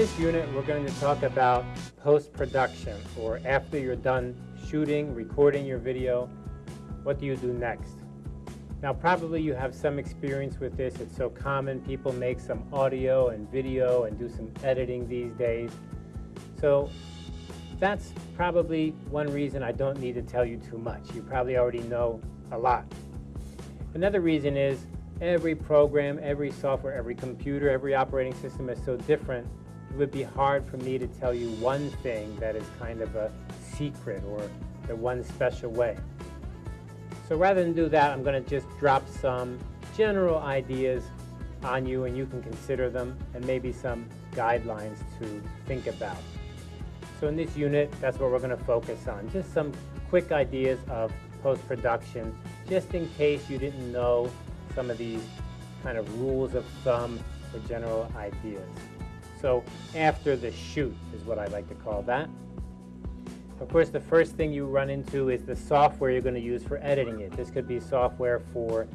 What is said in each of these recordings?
this unit, we're going to talk about post-production, or after you're done shooting, recording your video, what do you do next? Now, probably you have some experience with this. It's so common. People make some audio and video and do some editing these days. So that's probably one reason I don't need to tell you too much. You probably already know a lot. Another reason is every program, every software, every computer, every operating system is so different it would be hard for me to tell you one thing that is kind of a secret or the one special way. So rather than do that, I'm going to just drop some general ideas on you and you can consider them and maybe some guidelines to think about. So in this unit, that's what we're going to focus on. Just some quick ideas of post-production, just in case you didn't know some of these kind of rules of thumb or general ideas. So after the shoot is what I like to call that. Of course, the first thing you run into is the software you're going to use for editing it. This could be software for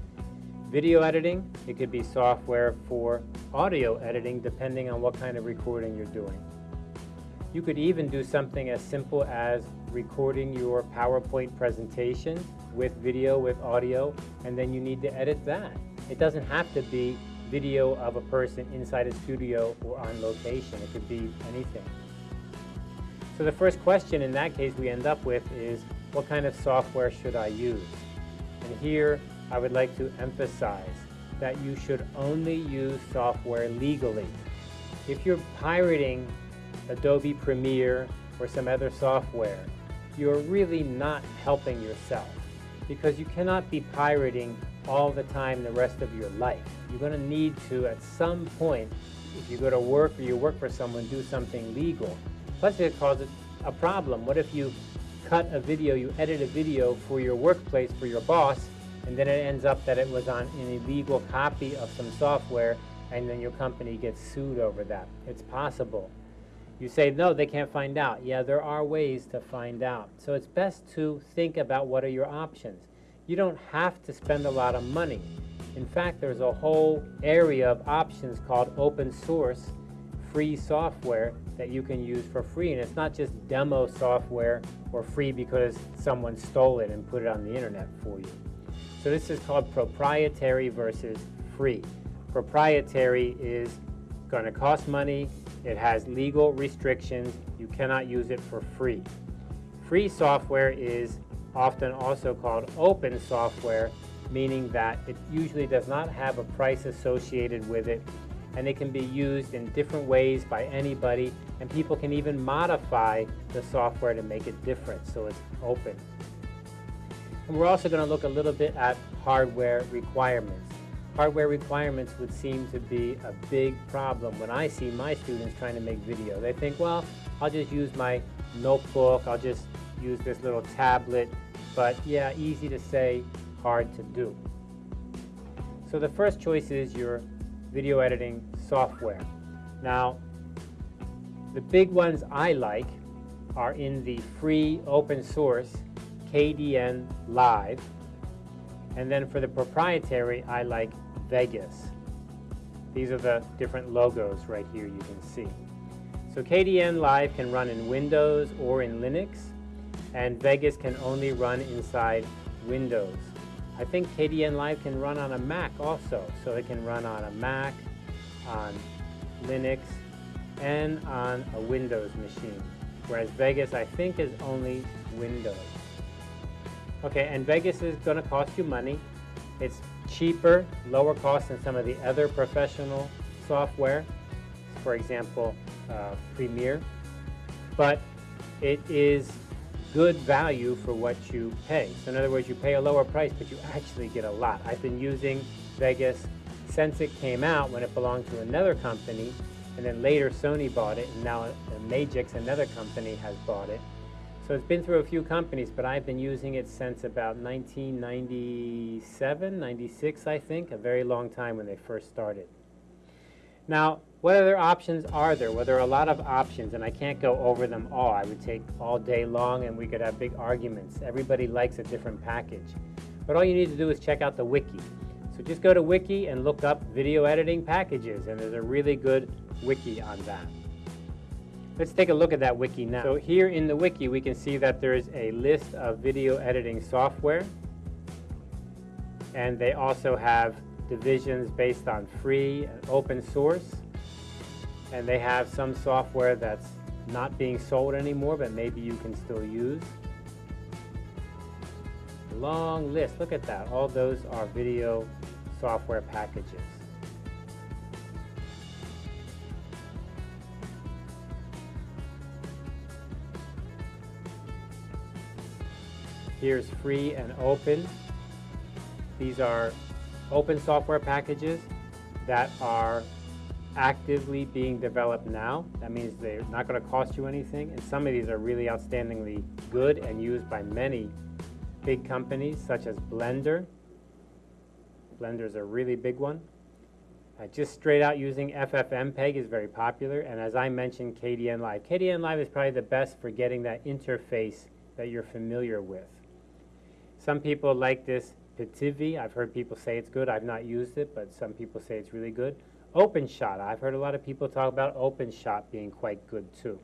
video editing. It could be software for audio editing, depending on what kind of recording you're doing. You could even do something as simple as recording your PowerPoint presentation with video, with audio, and then you need to edit that. It doesn't have to be video of a person inside a studio or on location. It could be anything. So the first question in that case we end up with is, what kind of software should I use? And here I would like to emphasize that you should only use software legally. If you're pirating Adobe Premiere or some other software, you're really not helping yourself because you cannot be pirating all the time the rest of your life. You're going to need to, at some point, if you go to work or you work for someone, do something legal. Plus it causes a problem. What if you cut a video, you edit a video for your workplace, for your boss, and then it ends up that it was on an illegal copy of some software, and then your company gets sued over that. It's possible. You say, no, they can't find out. Yeah, there are ways to find out. So it's best to think about what are your options. You don't have to spend a lot of money. In fact, there's a whole area of options called open source free software that you can use for free. And it's not just demo software or free because someone stole it and put it on the internet for you. So this is called proprietary versus free. Proprietary is going to cost money, it has legal restrictions. You cannot use it for free. Free software is often also called open software, meaning that it usually does not have a price associated with it and it can be used in different ways by anybody and people can even modify the software to make it different so it's open. And we're also going to look a little bit at hardware requirements hardware requirements would seem to be a big problem when I see my students trying to make video. They think, well, I'll just use my notebook, I'll just use this little tablet, but yeah, easy to say, hard to do. So the first choice is your video editing software. Now, the big ones I like are in the free open source KDN Live. And then for the proprietary, I like Vegas. These are the different logos right here you can see. So Kdenlive can run in Windows or in Linux, and Vegas can only run inside Windows. I think Kdenlive can run on a Mac also, so it can run on a Mac, on Linux, and on a Windows machine, whereas Vegas I think is only Windows. Okay, and Vegas is going to cost you money. It's cheaper, lower cost than some of the other professional software, for example, uh, Premiere, but it is good value for what you pay. So in other words, you pay a lower price, but you actually get a lot. I've been using Vegas since it came out when it belonged to another company, and then later Sony bought it, and now uh, Magix, another company, has bought it. So it's been through a few companies, but I've been using it since about 1997, 96, I think, a very long time when they first started. Now, what other options are there? Well, there are a lot of options, and I can't go over them all. I would take all day long, and we could have big arguments. Everybody likes a different package. But all you need to do is check out the wiki. So just go to wiki and look up video editing packages, and there's a really good wiki on that. Let's take a look at that wiki now. So here in the wiki, we can see that there's a list of video editing software. And they also have divisions based on free and open source. And they have some software that's not being sold anymore, but maybe you can still use. Long list, look at that. All those are video software packages. Here's free and open. These are open software packages that are actively being developed now. That means they're not going to cost you anything. And some of these are really outstandingly good and used by many big companies such as Blender. Blender is a really big one. Uh, just straight out using FFmpeg is very popular. And as I mentioned, Kdenlive. KDN Live is probably the best for getting that interface that you're familiar with. Some people like this Pitivi. I've heard people say it's good. I've not used it, but some people say it's really good. OpenShot. I've heard a lot of people talk about OpenShot being quite good too.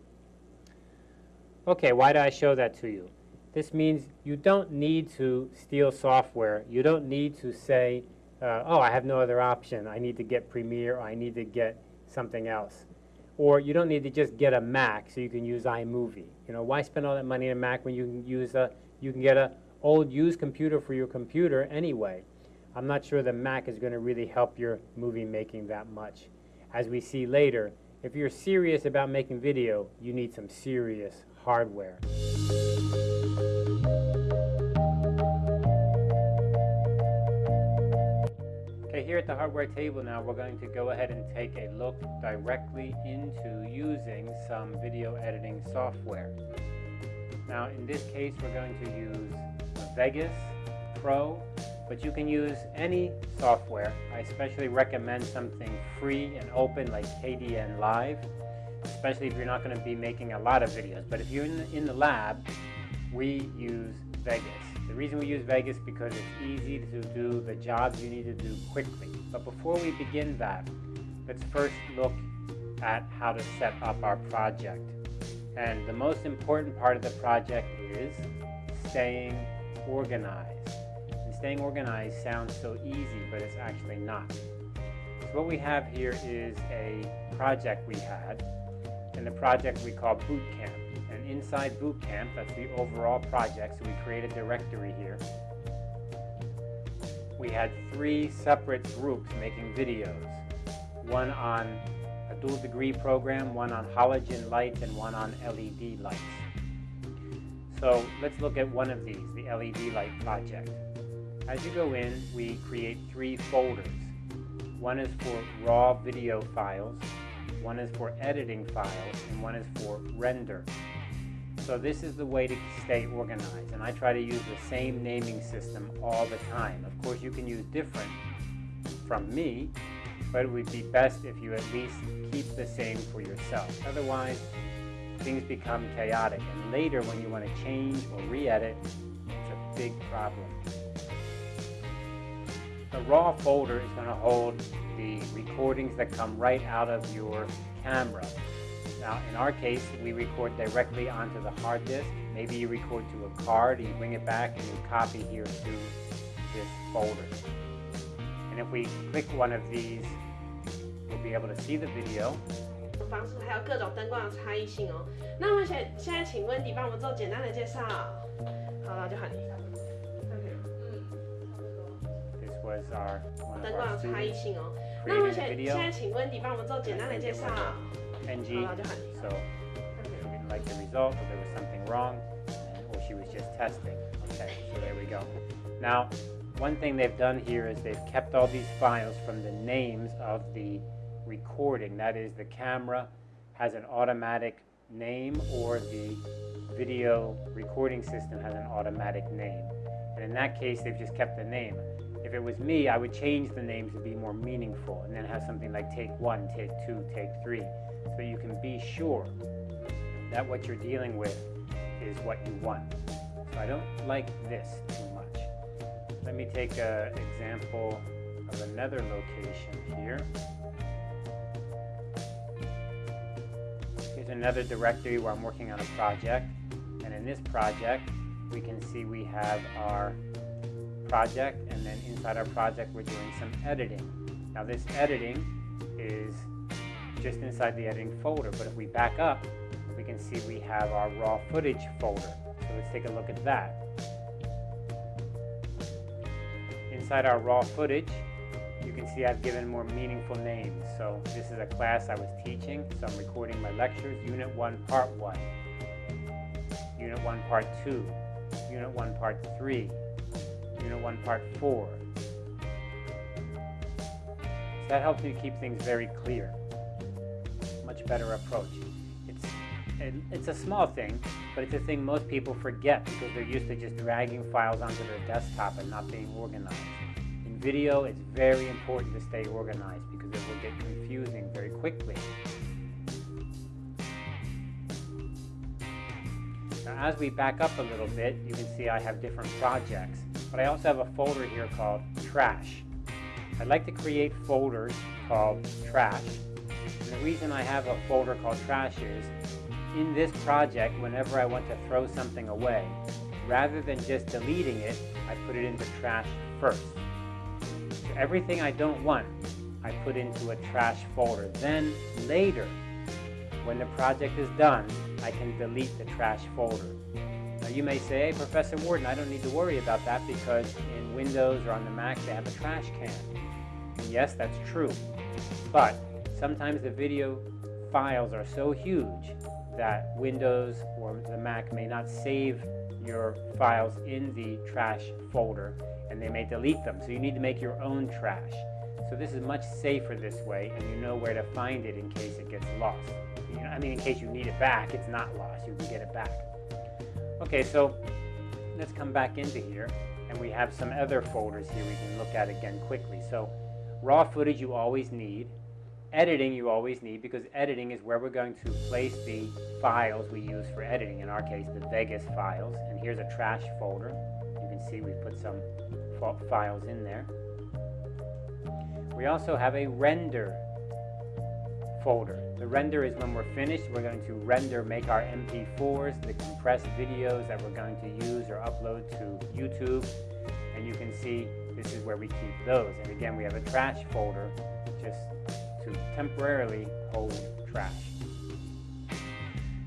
Okay, why do I show that to you? This means you don't need to steal software. You don't need to say, uh, oh, I have no other option. I need to get Premiere or I need to get something else. Or you don't need to just get a Mac so you can use iMovie. You know, why spend all that money on a Mac when you can use a, you can get a old used computer for your computer anyway. I'm not sure the Mac is going to really help your movie making that much. As we see later, if you're serious about making video, you need some serious hardware. Okay, here at the hardware table now, we're going to go ahead and take a look directly into using some video editing software. Now, in this case, we're going to use Vegas Pro, but you can use any software. I especially recommend something free and open like Kdenlive, especially if you're not going to be making a lot of videos. But if you're in the, in the lab, we use Vegas. The reason we use Vegas because it's easy to do the jobs you need to do quickly. But before we begin that, let's first look at how to set up our project. And the most important part of the project is staying organized. Staying organized sounds so easy, but it's actually not. So what we have here is a project we had, and the project we call Boot Camp. And inside Boot Camp, that's the overall project, so we create a directory here. We had three separate groups making videos. One on a dual degree program, one on halogen lights, and one on LED lights. So let's look at one of these, the LED light project. As you go in, we create three folders. One is for raw video files, one is for editing files, and one is for render. So this is the way to stay organized, and I try to use the same naming system all the time. Of course, you can use different from me, but it would be best if you at least keep the same for yourself. Otherwise, things become chaotic. And later, when you want to change or re-edit, it's a big problem. The raw folder is going to hold the recordings that come right out of your camera. Now, in our case, we record directly onto the hard disk. Maybe you record to a card, and you bring it back, and you copy here to this folder. And if we click one of these, we'll be able to see the video, 方式，还有各种灯光的差异性哦。那么现现在，请温迪帮我们做简单的介绍。好了，就喊你。 This was our 灯光的差异性哦。那么现现在，请温迪帮我们做简单的介绍。NG. 好了，就喊你。So she didn't like the result, or there was something wrong, or she was just testing. Okay, so there we go. Now, one thing they've done here is they've kept all these files from the names of the recording. That is, the camera has an automatic name or the video recording system has an automatic name. And in that case, they've just kept the name. If it was me, I would change the names to be more meaningful and then have something like take one, take two, take three, so you can be sure that what you're dealing with is what you want. So I don't like this too much. Let me take an example of another location here. Here's another directory where I'm working on a project. And in this project, we can see we have our project and then inside our project we're doing some editing. Now this editing is just inside the editing folder, but if we back up, we can see we have our raw footage folder. So let's take a look at that. Inside our raw footage, you can see I've given more meaningful names. So this is a class I was teaching, so I'm recording my lectures, Unit 1, Part 1, Unit 1, Part 2, Unit 1, Part 3, Unit 1, Part 4. So that helps you keep things very clear. Much better approach. It's, it's a small thing, but it's a thing most people forget because they're used to just dragging files onto their desktop and not being organized. In video, it's very important to stay organized because it will get confusing very quickly. Now as we back up a little bit, you can see I have different projects, but I also have a folder here called trash. I'd like to create folders called trash. And the reason I have a folder called trash is, in this project, whenever I want to throw something away, rather than just deleting it, I put it into trash first. So everything I don't want, I put into a trash folder. Then later, when the project is done, I can delete the trash folder. You may say, hey Professor Warden, I don't need to worry about that because in Windows or on the Mac they have a trash can. And yes, that's true. But sometimes the video files are so huge that Windows or the Mac may not save your files in the trash folder and they may delete them. So you need to make your own trash. So this is much safer this way and you know where to find it in case it gets lost. I mean, in case you need it back, it's not lost. You can get it back. Okay, so let's come back into here and we have some other folders here we can look at again quickly. So raw footage you always need. Editing you always need because editing is where we're going to place the files we use for editing. In our case, the Vegas files. And here's a trash folder. You can see we've put some files in there. We also have a render folder. The render is when we're finished, we're going to render, make our MP4s, the compressed videos that we're going to use or upload to YouTube. And you can see this is where we keep those. And again, we have a trash folder just to temporarily hold trash.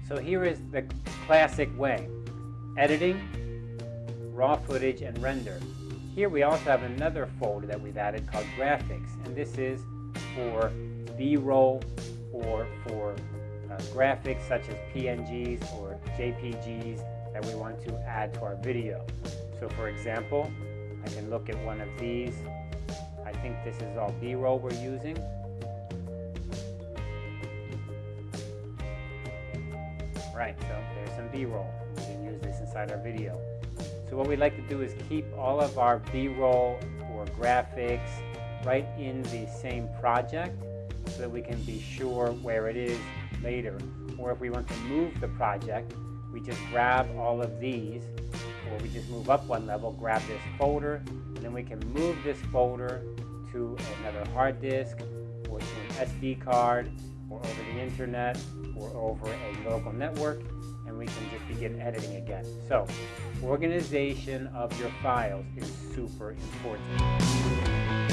So here is the classic way. Editing, raw footage, and render. Here we also have another folder that we've added called graphics, and this is for B-roll or for uh, graphics such as PNGs or JPGs that we want to add to our video. So for example, I can look at one of these. I think this is all B-roll we're using. Right, so there's some B-roll. We can use this inside our video. So what we like to do is keep all of our B-roll or graphics right in the same project so that we can be sure where it is later. Or if we want to move the project, we just grab all of these, or we just move up one level, grab this folder, and then we can move this folder to another hard disk, or to an SD card, or over the internet, or over a local network, and we can just begin editing again. So, organization of your files is super important.